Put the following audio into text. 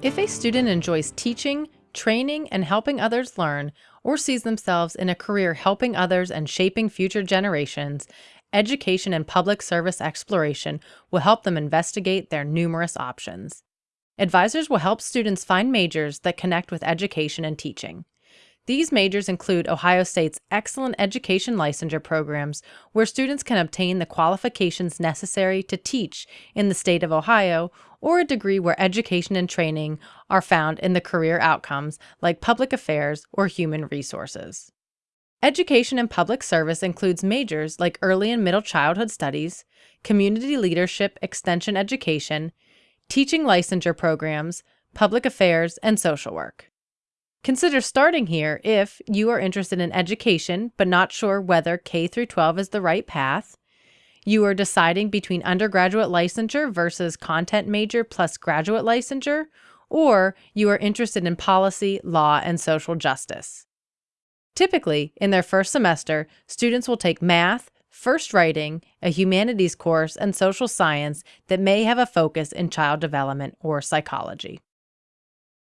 If a student enjoys teaching, training, and helping others learn, or sees themselves in a career helping others and shaping future generations, education and public service exploration will help them investigate their numerous options. Advisors will help students find majors that connect with education and teaching. These majors include Ohio State's excellent education licensure programs, where students can obtain the qualifications necessary to teach in the state of Ohio, or a degree where education and training are found in the career outcomes like public affairs or human resources. Education and public service includes majors like early and middle childhood studies, community leadership extension education, teaching licensure programs, public affairs, and social work. Consider starting here if you are interested in education but not sure whether K through 12 is the right path. You are deciding between undergraduate licensure versus content major plus graduate licensure, or you are interested in policy, law, and social justice. Typically, in their first semester, students will take math, first writing, a humanities course, and social science that may have a focus in child development or psychology.